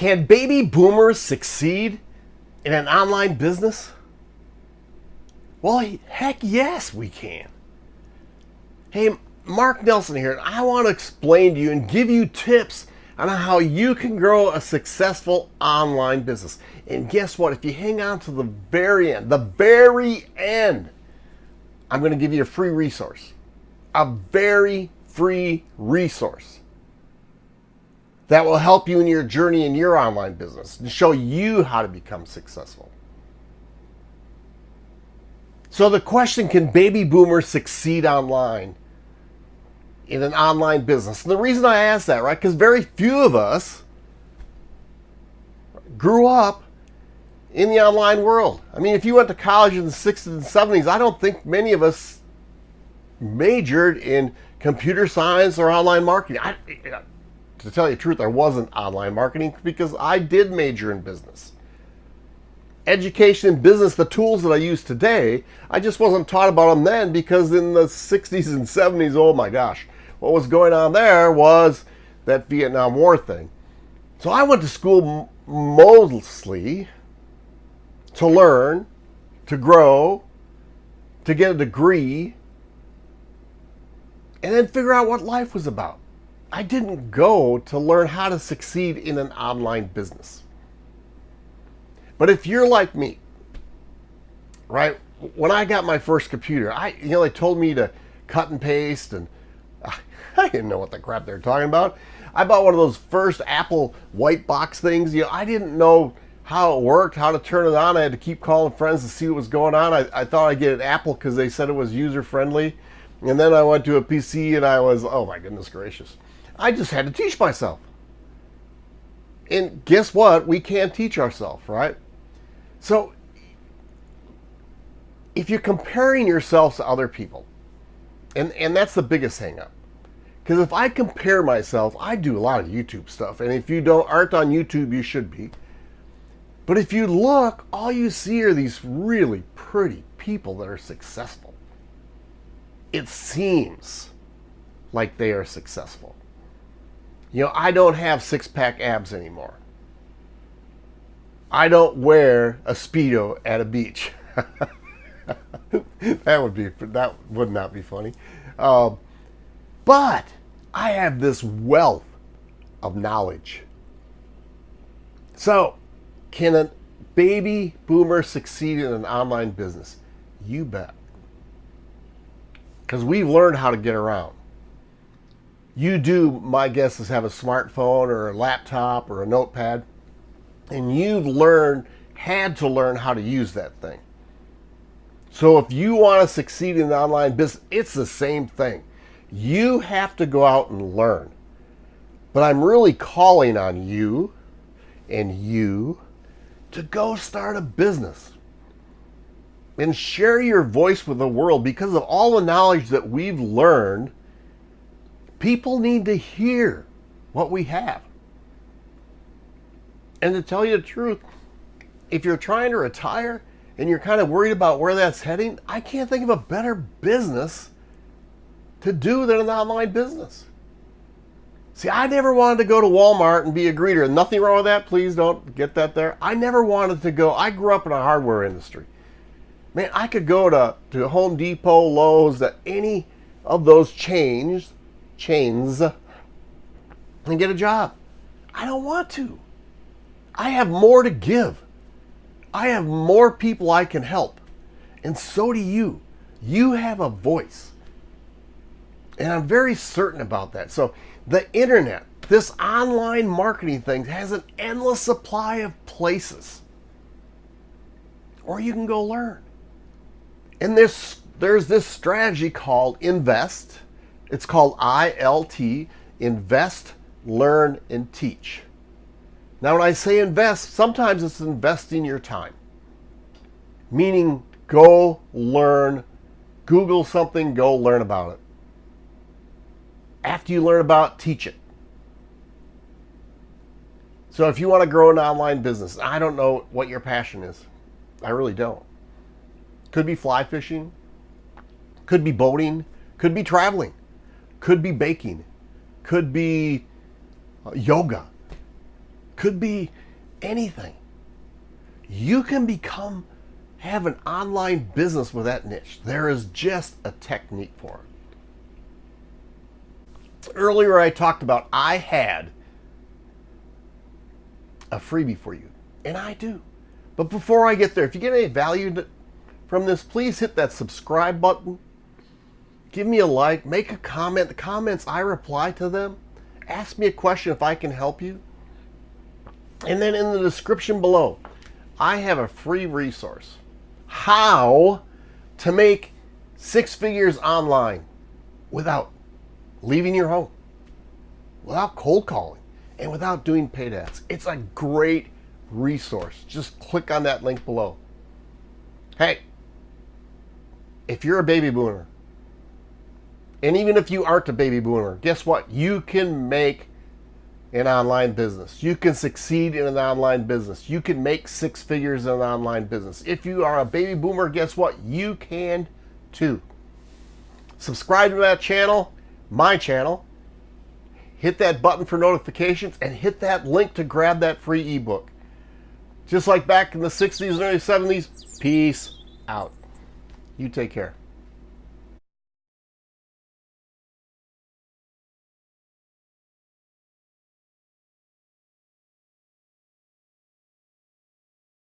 Can baby boomers succeed in an online business? Well, heck yes, we can. Hey, Mark Nelson here. and I want to explain to you and give you tips on how you can grow a successful online business. And guess what? If you hang on to the very end, the very end, I'm going to give you a free resource. A very free resource that will help you in your journey in your online business and show you how to become successful. So the question, can baby boomers succeed online in an online business? And the reason I ask that, right, because very few of us grew up in the online world. I mean, if you went to college in the 60s and 70s, I don't think many of us majored in computer science or online marketing. I, to tell you the truth, I wasn't online marketing because I did major in business. Education and business, the tools that I use today, I just wasn't taught about them then because in the 60s and 70s, oh my gosh, what was going on there was that Vietnam War thing. So I went to school mostly to learn, to grow, to get a degree, and then figure out what life was about. I didn't go to learn how to succeed in an online business. But if you're like me, right? When I got my first computer, I you know they told me to cut and paste and I didn't know what the crap they're talking about. I bought one of those first Apple white box things. You know, I didn't know how it worked, how to turn it on. I had to keep calling friends to see what was going on. I, I thought I'd get an Apple because they said it was user friendly. And then I went to a PC and I was, oh my goodness gracious. I just had to teach myself. And guess what? We can't teach ourselves, right? So if you're comparing yourself to other people, and, and that's the biggest hang up. Because if I compare myself, I do a lot of YouTube stuff. And if you don't aren't on YouTube, you should be. But if you look, all you see are these really pretty people that are successful. It seems like they are successful. You know, I don't have six pack abs anymore. I don't wear a Speedo at a beach. that would be, that would not be funny. Um, but I have this wealth of knowledge. So, can a baby boomer succeed in an online business? You bet. Because we've learned how to get around. You do, my guess is have a smartphone or a laptop or a notepad, and you've learned, had to learn how to use that thing. So if you want to succeed in the online business, it's the same thing. You have to go out and learn. But I'm really calling on you and you to go start a business and share your voice with the world because of all the knowledge that we've learned. People need to hear what we have. And to tell you the truth, if you're trying to retire and you're kind of worried about where that's heading, I can't think of a better business to do than an online business. See, I never wanted to go to Walmart and be a greeter. Nothing wrong with that. Please don't get that there. I never wanted to go. I grew up in a hardware industry. Man, I could go to, to Home Depot, Lowe's, that any of those chains, chains, and get a job. I don't want to. I have more to give. I have more people I can help. And so do you. You have a voice. And I'm very certain about that. So the internet, this online marketing thing has an endless supply of places. Or you can go learn. And this, there's this strategy called invest. It's called ILT, invest, learn, and teach. Now when I say invest, sometimes it's investing your time. Meaning go learn, Google something, go learn about it after you learn about it, teach it. So if you want to grow an online business, I don't know what your passion is. I really don't. Could be fly fishing, could be boating, could be traveling, could be baking, could be uh, yoga, could be anything. You can become, have an online business with that niche. There is just a technique for it. Earlier, I talked about I had a freebie for you, and I do. But before I get there, if you get any value from this, please hit that subscribe button. Give me a like, make a comment. The comments, I reply to them. Ask me a question if I can help you. And then in the description below, I have a free resource. How to make six figures online without leaving your home, without cold calling, and without doing paid ads. It's a great resource. Just click on that link below. Hey, if you're a baby boomer, and even if you aren't a baby boomer, guess what? You can make an online business. You can succeed in an online business. You can make six figures in an online business. If you are a baby boomer, guess what? You can too. Subscribe to that channel, my channel. Hit that button for notifications and hit that link to grab that free ebook. Just like back in the 60s and early 70s, peace out. You take care.